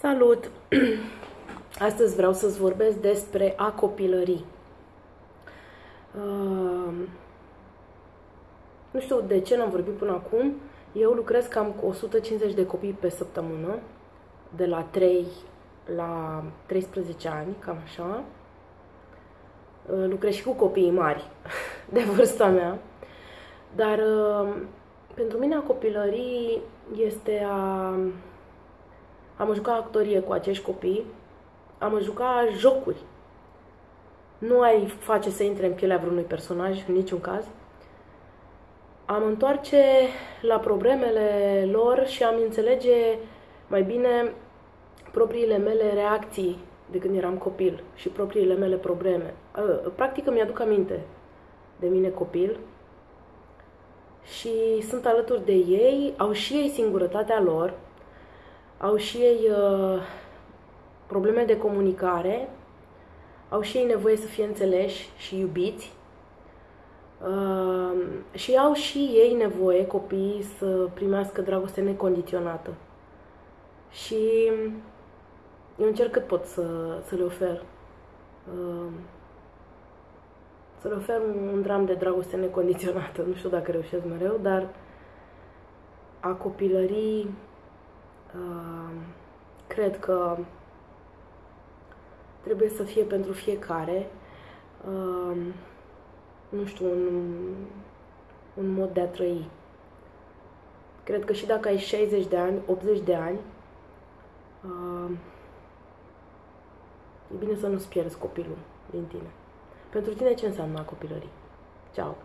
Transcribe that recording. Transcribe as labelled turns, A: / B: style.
A: Salut! Astăzi vreau să-ți vorbesc despre a copilării. Uh, nu știu de ce n-am vorbit până acum. Eu lucrez cam cu 150 de copii pe săptămână, de la 3 la 13 ani, cam așa. Uh, lucrez și cu copiii mari, de vârsta mea. Dar uh, pentru mine a copilării este a am jucat actorie cu acești copii, am jucat jocuri. Nu ai face să intre în pielea vreunui personaj, în niciun caz. Am întoarce la problemele lor și am înțelege mai bine propriile mele reacții de când eram copil și propriile mele probleme. Practic îmi aduc aminte de mine copil și sunt alături de ei, au și ei singurătatea lor, au și ei uh, probleme de comunicare, au și ei nevoie să fie înțeleși și iubiți uh, și au și ei nevoie, copiii, să primească dragoste necondiționată. Și eu încerc cât pot să, să le ofer. Uh, să le ofer un dram de dragoste necondiționată. Nu știu dacă reușesc mereu, dar a copilării cred că trebuie să fie pentru fiecare, nu știu, un, un mod de a trăi. Cred că și dacă ai 60 de ani, 80 de ani, e bine să nu-ți pierzi copilul din tine. Pentru tine ce înseamnă copilării? Ciao!